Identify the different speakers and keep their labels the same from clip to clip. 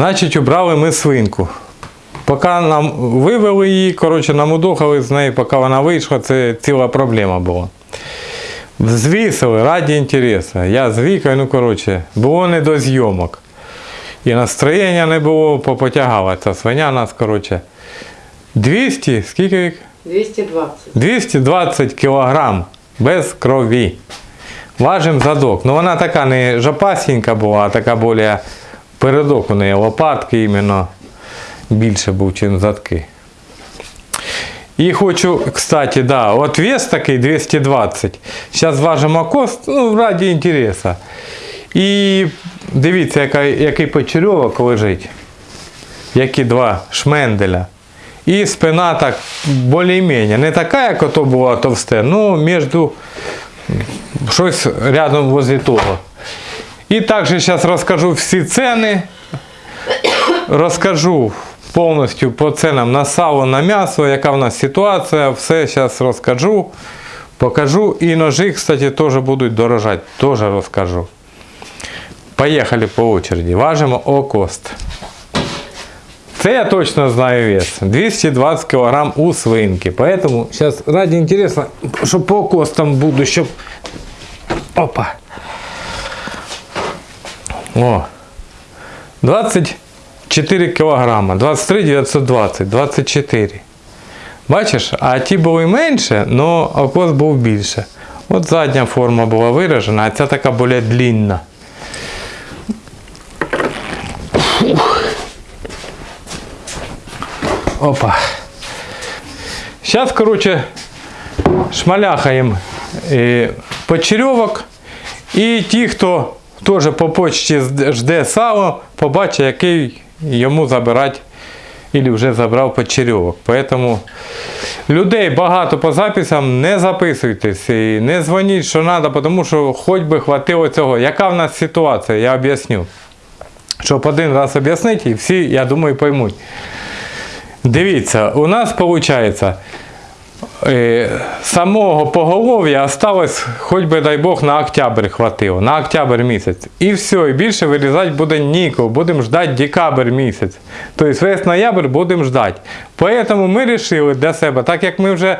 Speaker 1: Значить, убрали ми свинку. Поки нам вивели її, коротше, намудохали з неї, поки вона вийшла, це ціла проблема була. Звісили раді інтересу. Я з Вікою, ну коротше, було не до зйомок. І настроєння не було, попотягала ця свиня нас, коротше. 200, скільки?
Speaker 2: 220.
Speaker 1: 220 кілограм без крові. Важим задок. Ну вона така не жопасінька була, а така більш передок у неї лопатки іменно більше був, ніж задки. І хочу, кстати, да, от вес такий 220. Зараз важимо кост, ну, раді інтересу. І дивіться, яка, який почерьовок лежить. Які два шменделя. І спина так більш-менш. Не така, як ото була товсте, ну між щось рядом возле того. І також зараз розкажу всі ціни. Розкажу повністю по ценам на сало, на м'ясо, яка в нас ситуація. Все зараз розкажу, покажу. І ножі, кстати, теж будуть дорожати. Теж розкажу. Поїхали по очереді. Важимо окост. Це я точно знаю вес. 220 кг у свинки. Поэтому сейчас ради интересно, что по костам буду, щоб... Опа. О. 24 кг. 23 920, 24. Бачиш, а ті були менше, але окос був більше. От задня форма була виражена, а ця така більш длинна. Опа. Сейчас, короче, шмаляхаємо е, почерьовок. І ті, хто теж по почті жде сало, побачить, який йому забирати, або вже забрав почерьовок. Поэтому людей багато по записам, не записуйтесь і не дзвоніть, що треба, тому що хоч би хватило цього. Яка в нас ситуація, я об'ясню. Щоб один раз об'яснити, і всі, я думаю, поймуть. Дивіться, у нас виходить, самого поголов'я осталось, хоч би дай Бог, на октябрь хватило, на октябрь місяць. І все, і більше вирізати буде нікого. будемо ждати декабрь місяць. Тобто весь ноябрь будемо ждати. Тому ми вирішили для себе, так як ми вже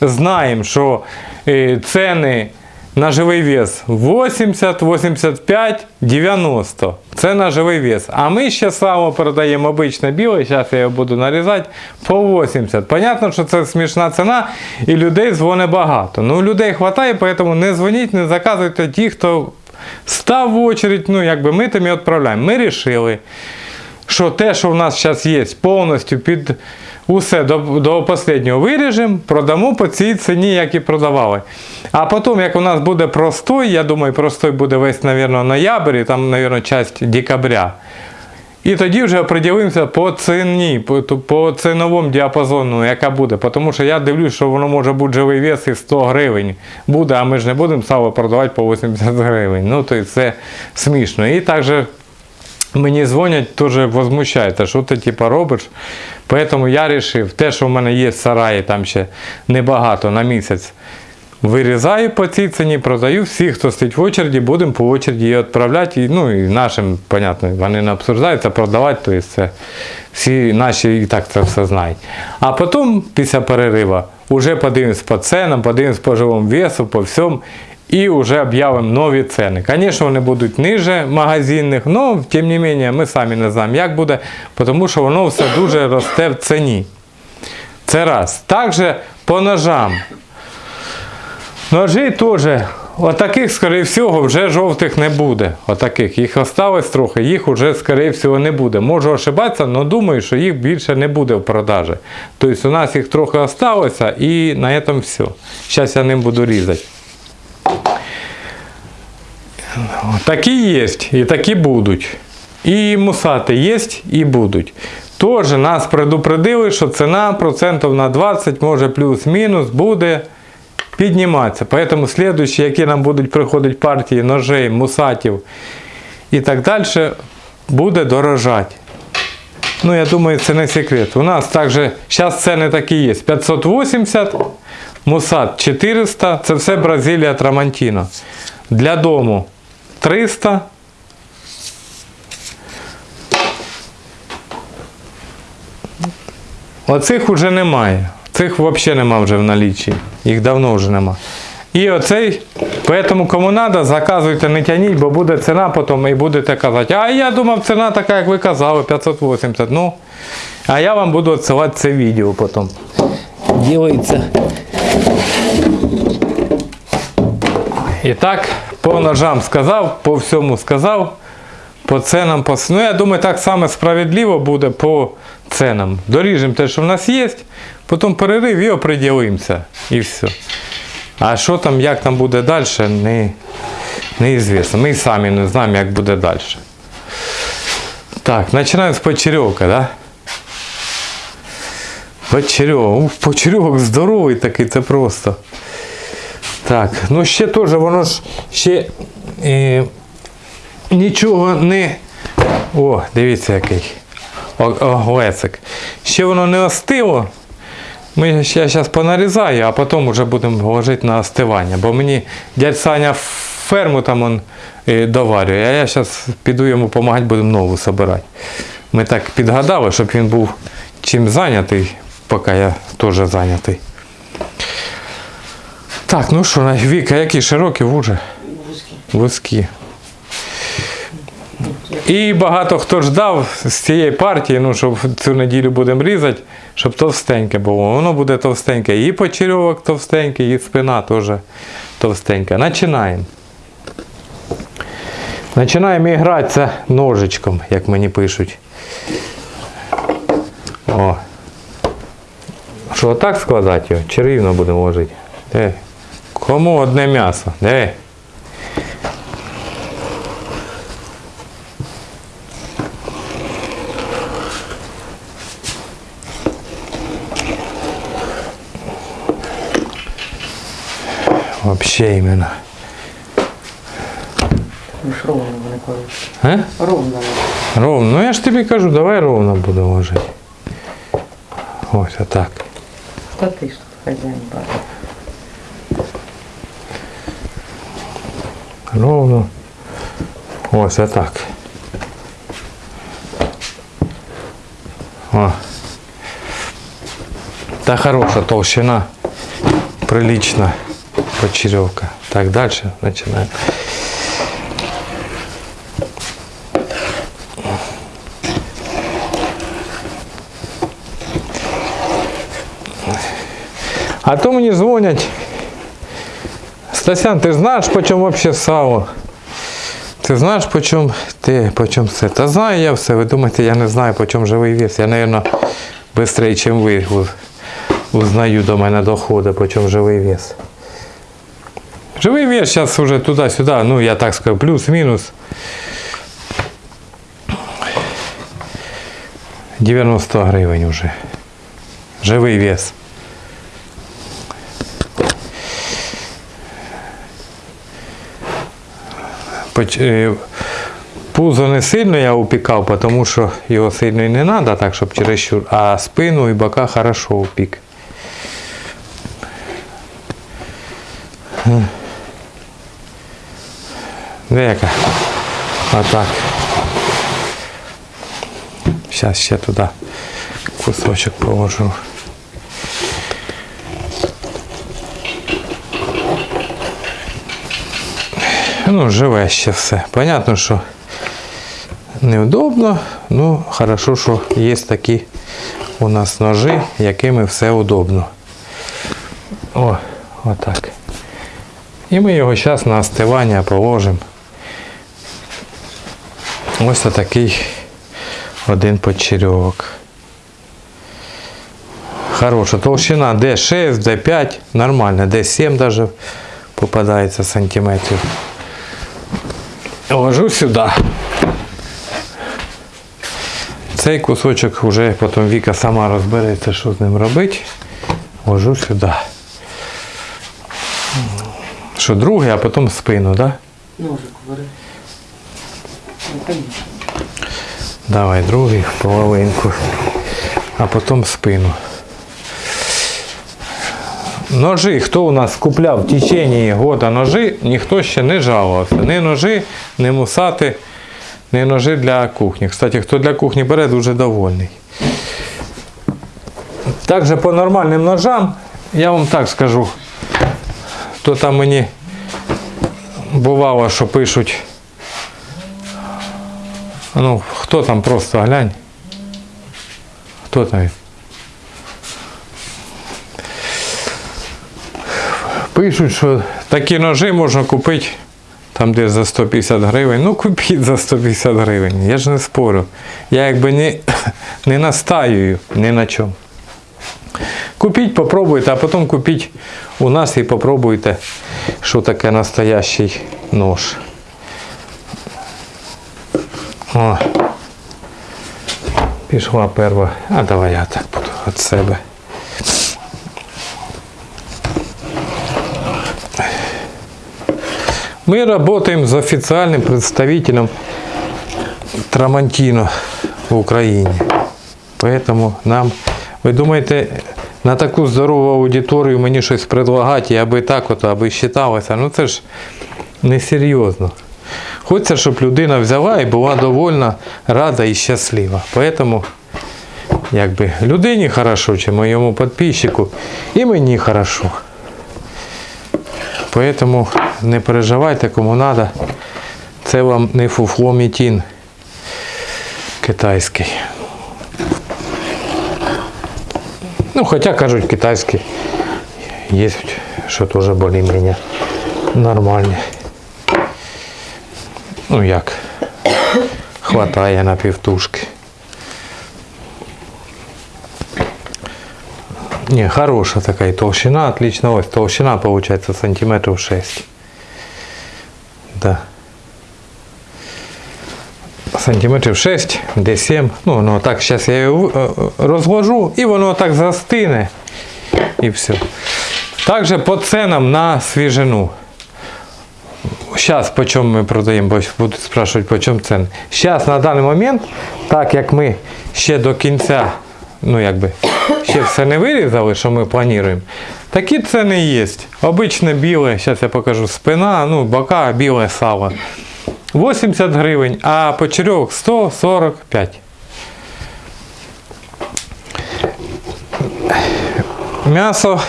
Speaker 1: знаємо, що е, ціни на живий вес 80, 85, 90. Це на живий вес. А ми ще сало продаємо обичне біле, зараз я його буду нарізати, по 80. Понятно, що це смішна ціна і людей дзвонить багато. Ну, людей вистачає, тому не дзвоніть, не заказуйте ті, хто став в очередь, ну якби ми тим і відправляємо. Ми вирішили, що те, що в нас зараз є, повністю під усе до до останнього виріжемо, продамо по цій ціні, як і продавали. А потім, як у нас буде простой, я думаю, простой буде весь, мабуть, ноябрь, і там, мабуть, часть декабря. І тоді вже оприділимося по ціні, по, по ціновому діапазону, яка буде. Тому що я дивлюсь, що воно може бути живий вес і 100 гривень. Буде, а ми ж не будемо сало продавати по 80 гривень. Ну, то це смішно. І також Мені дзвонять, теж возмущають, що ти типу, робиш. Тому я вирішив, те, що в мене є в сараї, там ще небагато на місяць. Вирізаю по цій ціні, продаю. Всі, хто стоїть в очереді, будемо по очереді її відправляти. Ну, і нашим, понятно, вони не обсуждаються, продавати, тобто це всі наші і так це все знають. А потім, після перериву, вже подивимось по ценам, подивимось по живому весу, по всьому і вже об'явимо нові ціни. Звісно, вони будуть ниже магазинних, але тим не менше ми самі не знаємо, як буде, тому що воно все дуже росте в ціні. Це раз. Також по ножам. Ножі теж, отаких, скоріше всього, вже жовтих не буде. Отаких. Їх осталось трохи, їх вже, скоріше всього, не буде. Можу ошибатися, але думаю, що їх більше не буде в продажі. Тобто у нас їх трохи осталося і на цьому все. Зараз я ним буду різати. Такі є і такі будуть. І мусати є і будуть. Теж нас предупредили, що ціна процентів на 20, може плюс-мінус, буде підніматися. Поэтому слідуючі, які нам будуть приходити партії ножей, мусатів і так далі, буде дорожати. Ну, я думаю, це не секрет. У нас також, зараз ціни такі є. 580, мусат 400, це все Бразилія Трамантіно. Для дому 300. Оцих уже немає. Цих взагалі нема вже в налічі. Їх давно вже нема. І оцей, поэтому кому треба, заказуйте, не тяніть, бо буде ціна потім і будете казати, а я думав, ціна така, як ви казали, 580. Ну, а я вам буду відсилати це відео потім. Ділиться. І так, по ножам сказав, по всьому сказав, по ценам. По... Ну, я думаю, так само справедливо буде по ценам. Доріжемо те, що в нас є, потім перерив і оприділимося. І все. А що там, як там буде далі, не, неізвісно. Ми самі не знаємо, як буде далі. Так, починаємо з почерьовка, да? Почерьовок. Почерьовок здоровий такий, це просто. Так, ну ще теж воно ж ще е, нічого не. О, дивіться який. О- Оглецик. Ще воно не остило. Ми, я зараз понарізаю, а потім вже будемо ложити на остивання. Бо мені дядь Саня ферму там он, е, доварює, а я зараз піду йому допомагати, будемо нову збирати. Ми так підгадали, щоб він був чим зайнятий, поки я теж зайнятий. Так, ну що, Віка, які широкі вужі?
Speaker 2: Вузькі.
Speaker 1: Вузькі. І багато хто ждав з цієї партії, ну, щоб цю неділю будемо різати, щоб товстеньке було. Воно буде товстеньке. І почерьовок товстенький, і спина теж товстенька. Починаємо. Починаємо гратися ножичком, як мені пишуть. О. Що, так складати його? Чи рівно будемо ложити? Кому одне м'ясо? Де? Вообще іменно.
Speaker 2: Ну ж ровно вони кажуть.
Speaker 1: А?
Speaker 2: Ровно. вони.
Speaker 1: Ровно. Ну я ж тобі кажу, давай ровно буду ложити. Ось отак.
Speaker 2: Та ти ж тут хазяїн бачиш.
Speaker 1: Ровно. Ось отак. О. Та хороша толщина. Прилична почеревка. Так, дальше начинаем. А то мені дзвонять. Стасян, ти знаєш, по чому вообще сало? Ти знаєш, по чому ти, все? Та знаю я все. Ви думаєте, я не знаю, по чому живий вес. Я, мабуть, швидше, ніж ви узнаю до мене доходи, по чому живий вес. Живий вес зараз вже туди-сюди, ну я так скажу, плюс-мінус. 90 гривень вже. Живий вес. Е, Пузо не сильно я упікав, тому що його сильно не треба, так, щоб чересчур, а спину і бока хорошо упік. Де яка? Отак. Зараз ще туди кусочок положу. Ну, живе ще все. Понятно, що неудобно, ну хорошо, що є такі у нас ножі, якими все удобно. О, отак. І ми його зараз на остивання положимо. Ось такий один почерьовок. Хороша толщина D6, D5, нормально, D7 даже попадається сантиметрів. Ложу сюди. Цей кусочок вже потім Віка сама розбереться, що з ним робити. Ложу сюди. Що другий, а потім спину, так? Да?
Speaker 2: Ножик бери.
Speaker 1: Давай другий половинку, а потім спину. Ножи, хто у нас купляв в течение года ножи, ніхто ще не жалувався. Ні ножи, ні мусати, ні ножи для кухні. Кстати, хто для кухні бере, дуже довольний. Також по нормальним ножам, я вам так скажу, то там мені бувало, що пишуть. Ну, хто там просто глянь. Хто там? Пишуть, що такі ножи можна купити там десь за 150 гривень. Ну, купіть за 150 гривень. Я ж не спорю. Я якби не, не настаюю ні на чому. Купіть, попробуйте, а потім купіть у нас і попробуйте, що таке настоящий нож. О. Пішла перва. А давай я так буду від себе. Мы работаем с официальным представителем Трамантино в Україні. Поэтому нам, ви думаєте, на таку здорову аудиторію мені щось предлагати, і аби так от, аби считалося, ну це ж несерйозно. Хочеться, щоб людина взяла і була довольна, рада і щаслива. Поэтому, якби людині хорошо, чи моєму підписчику, і мені хорошо. Поэтому не переживайте, кому надо. Це вам не фуфло мітін китайський. Ну, хоча кажуть, китайський є, що теж більш-менш нормальні. Ну як, хватає на півтушки. Не, хорошая такая толщина, отлично. Ось толщина получается сантиметров 6. Да. Сантиметрів 6, де 7. Ну, воно так, зараз я його е, розложу і воно так застине. І все. Также по ценам на свіжину. Зараз по чому ми продаємо, бо будуть спрашувати, по ціни. Зараз на даний момент, так як ми ще до кінця, ну якби, ще все не вирізали, що ми плануємо, такі ціни є. Обичне біле, зараз я покажу, спина, ну, бока, біле сало. 80 гривень, а почерьох 145. М'ясо.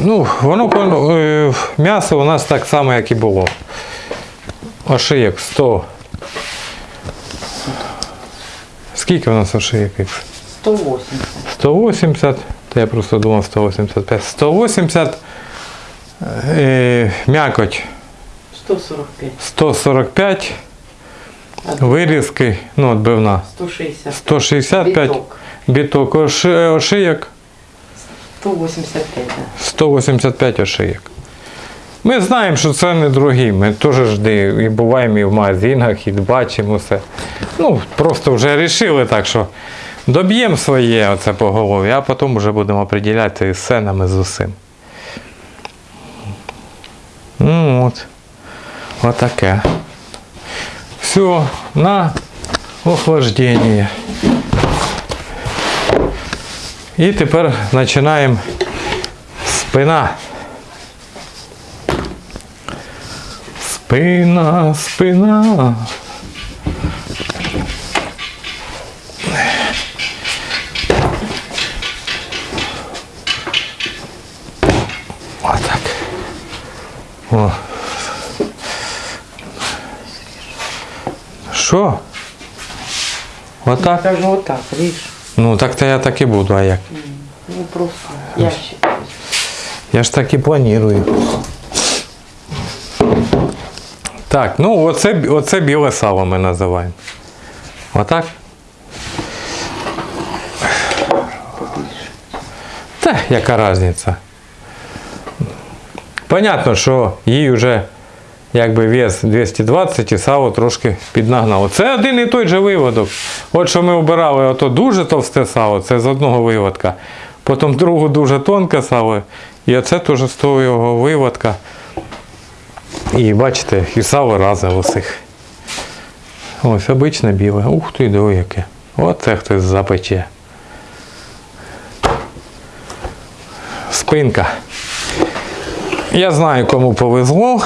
Speaker 1: Ну, воно е, м'ясо у нас так само, як і було. Ошиєк 100. Скільки у нас ошиєк?
Speaker 2: 180.
Speaker 1: 180. Та я просто думав 185. 180. Е, м'якоть
Speaker 2: 145.
Speaker 1: 145. Вирізки, ну, отбивна.
Speaker 2: 160.
Speaker 1: 165.
Speaker 2: Біток.
Speaker 1: Біток оши- ошиєк.
Speaker 2: 185,
Speaker 1: 185 ошиєк. Ми знаємо, що це не дорогі. Ми теж ж і буваємо і в магазинах, і бачимо все. Ну, просто вже вирішили так, що доб'ємо своє оце по голові, а потім вже будемо определяти з ценами з усім. Ну от. Отаке. Все, на охлаждення. І тепер починаємо спина. Спина, спина. Отак. О. Що? Отак?
Speaker 2: Так, ну отак, ріж.
Speaker 1: Ну так то я так і буду, а як?
Speaker 2: Ну просто ящик.
Speaker 1: Я ж так і планую. Так, ну оце, оце біле сало ми називаємо. Отак? Та яка різниця? Понятно, що їй вже якби вес 220 і сало трошки піднагнало. Це один і той же виводок. От що ми обирали ото дуже товсте сало, це з одного виводка. Потім другу дуже тонке сало. І оце теж з того його виводка. І бачите, і сало разне в усіх. Ось обичне біле. Ух ти, диви яке. Оце хтось запече. Спинка. Я знаю, кому повезло.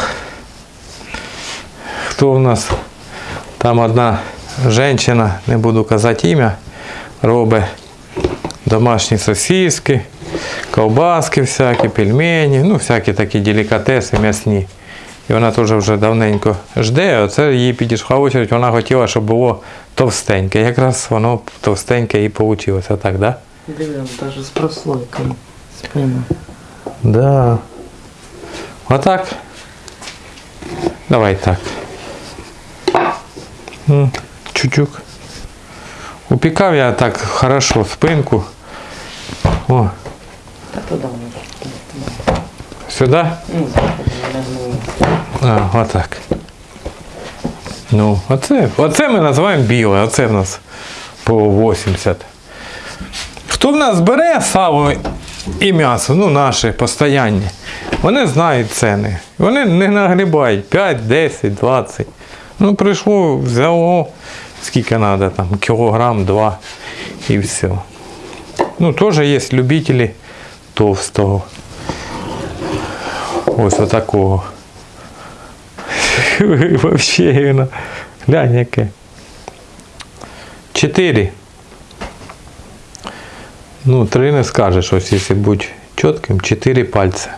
Speaker 1: Хто у нас там одна жінка, не буду казати ім'я, робить домашні сосиски, ковбаски всякі, пельмені, ну всякі такі делікатеси м'ясні. І вона теж вже давненько жде, а це їй підійшла очередь, вона хотіла, щоб було товстеньке. Якраз воно товстеньке і вийшло, так, да?
Speaker 2: Диви, навіть з прослойками.
Speaker 1: Да. Отак. Давай так. Чучук. Упікав я так хорошо спинку. О,
Speaker 2: Та туди
Speaker 1: сюди. А, отак. Ну, оце, оце ми називаємо біле, оце в нас по 80. Хто в нас бере сало і м'ясо, ну наші постоянні, вони знають ціни. Вони не нагрібають 5, 10, 20. Ну, прийшло, взяло, скільки треба, там, кілограм, два і все. Ну, теж є любителі товстого. Ось отакого. Вообще воно. Глянь яке. Чотири. Ну, три не скажеш, ось якщо бути чітким, чотири пальця.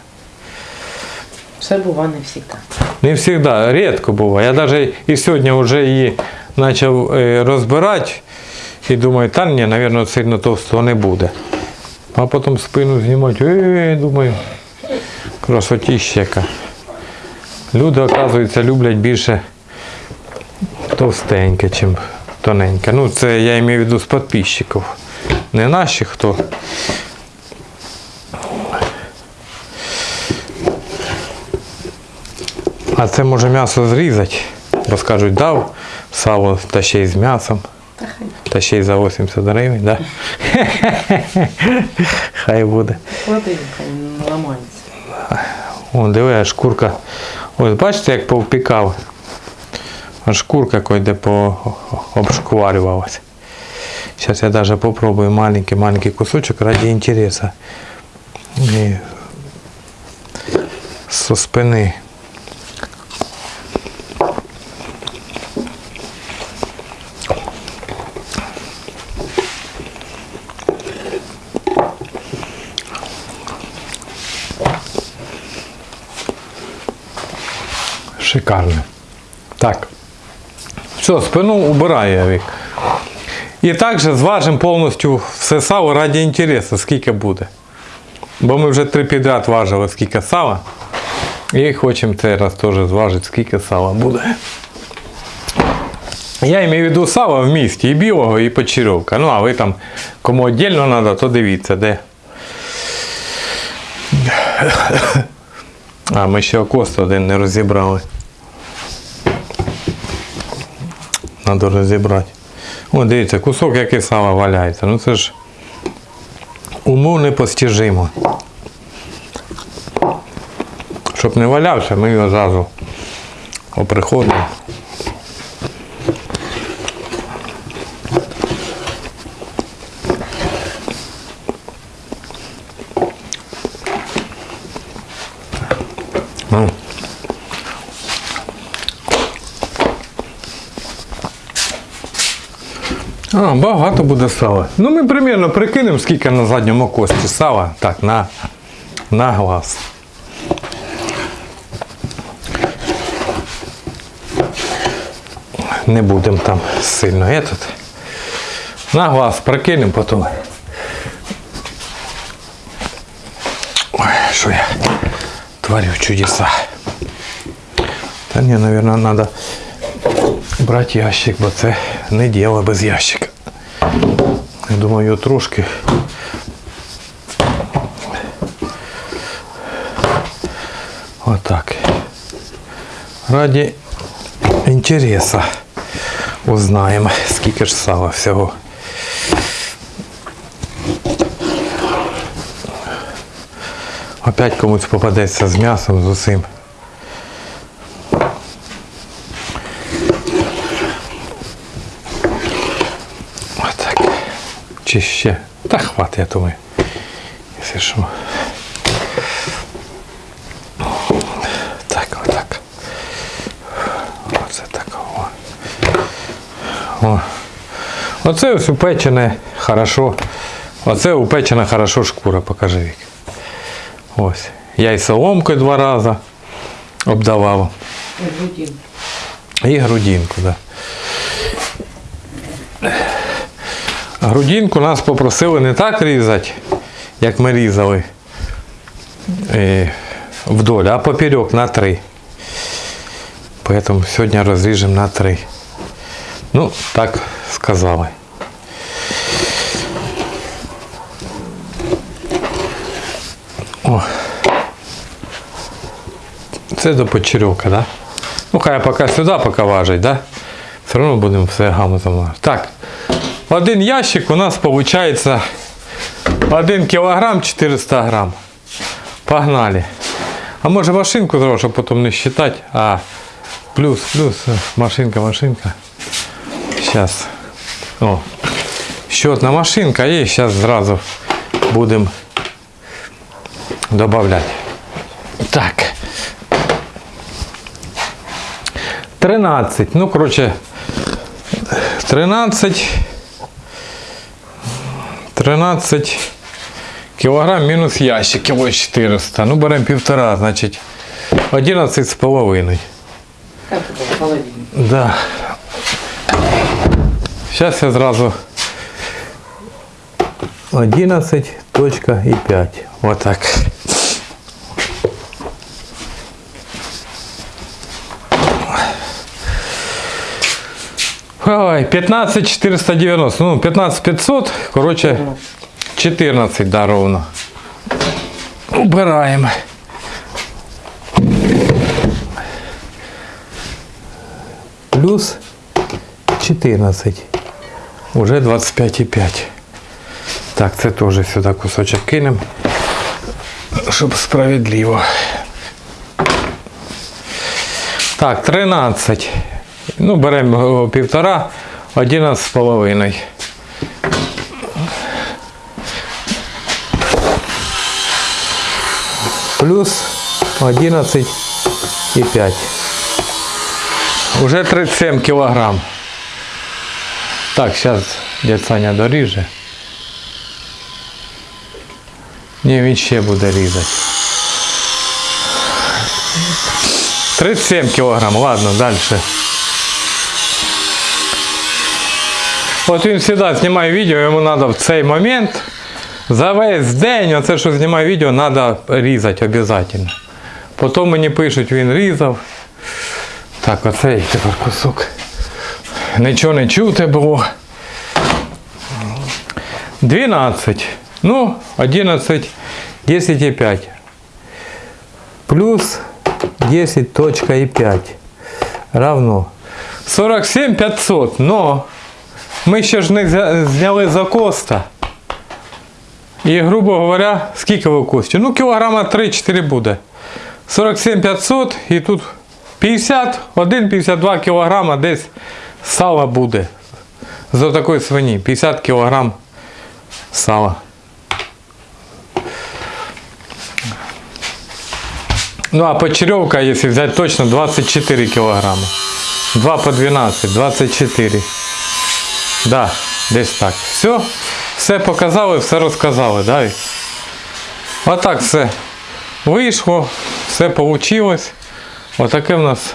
Speaker 2: Все бува не завжди.
Speaker 1: Не завжди, рідко буває. Я навіть і сьогодні вже її почав е, розбирати і думаю, та ні, мабуть, сильно товстого не буде. А потім спину знімати, е, думаю, красотіща яка. Люди, оказується, люблять більше товстеньке, ніж тоненьке. Ну, це я маю в виду з підписчиків. Не наші хто. А це може м'ясо зрізати, бо скажуть, дав сало та ще й з м'ясом.
Speaker 2: Та
Speaker 1: ще й за 80 гривень, да? Хай буде.
Speaker 2: клади, хай не ламається.
Speaker 1: О, диви, шкурка. Ось бачите, як повпікав. Аж шкурка койде по обшкварювалась. Зараз я даже попробую маленький-маленький кусочок ради интереса. І со спини. Шикарно. Так. Все, спину убираю вік. І також зважимо повністю все сало раді інтересу, скільки буде. Бо ми вже три підряд важили, скільки сала. І хочемо цей раз теж зважити, скільки сала буде. Я маю в виду сало в місті, і білого, і почерьовка. Ну, а ви там, кому віддільно треба, то дивіться, де. А, ми ще окост один не розібрали. Треба розібрати. О, дивіться, кусок який сала валяється. Ну це ж уму непостижимо. Щоб не валявся, ми його зразу оприходимо. А, багато буде сала. Ну ми примірно прикинемо, скільки на задньому кості сала. Так, на, на глаз. Не будемо там сильно этот. На глаз прикинемо потім. Ой, що я творю чудеса. Та ні, мабуть, треба брати ящик, бо це не діло без ящика. Я думаю, трошки. Отак. Раді інтересу узнаємо, скільки ж сала всього. Опять комусь попадеться з м'ясом, з усім. Чи ще? Та хватить, я думаю. Якщо що. Так, отак. Оце так. О. Оце ось упечене хорошо Оце упечена хорошо шкура, покажи Вік. Ось. Я і соломкою два рази обдавав.
Speaker 2: Грудин.
Speaker 1: І грудинку, да. Грудинку нас попросили не так різати, як ми різали е, вдоль, а поперек на три. Поэтому сьогодні розріжемо на три. Ну, так сказали. О. Це до почерьовка, да? Ну, хай поки сюди поки важить, да? Все одно будемо все важити. Так. Один ящик у нас виходить 1 кілограм 400 грам. Погнали. А може машинку зробити, щоб потім не считати. А, плюс, плюс, е, машинка, машинка. Сейчас. О. Счетна машинка є, зараз зразу будемо додавати. Так. 13. Ну, коротше, 13. 13 кілограм мінус ящик, кіло 400. Ну, беремо півтора, значить 11 з половиною.
Speaker 2: Половина?
Speaker 1: Да. Сейчас я зразу 11.5. Вот Ой, 15 490. Ну, 15 500, короче, 14, да, ровно. Убираем. Плюс 14. Уже 25,5. Так, це теж сюди кусочок кинемо, щоб справедливо. Так, 13. Ну, беремо півтора, 11 з половиною. Плюс 11,5. Уже 37 кілограм. Так, зараз дядь Саня доріже. Ні, він ще буде різати. 37 кілограм, ладно, далі. От він завжди знімає відео, йому треба в цей момент за весь день, оце що знімає відео, треба різати обов'язково. Потім мені пишуть, він різав. Так, оцей тепер кусок. Нічого не чути було. 12. Ну, 11, 10,5. Плюс 10.5 равно 47 500. Но ми ще ж не зняли за коста. І, грубо говоря, скільки ви кості? Ну, кілограма 3-4 буде. 47 500 і тут 51-52 кілограма десь сала буде. За такої свині. 50 кілограм сала. Ну а почеревка, если взять точно, 24 килограмма. 2 по 12, 24. Да, десь так. Все, все показали, все розказали, да? Отак все вийшло, все вийшло. Отаке в нас.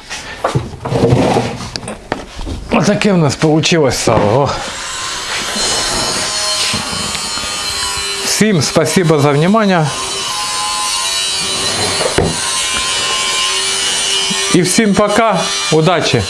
Speaker 1: Отаке в нас вийшло сало. О. Всім спасибо за внимание. І всім пока, удачі!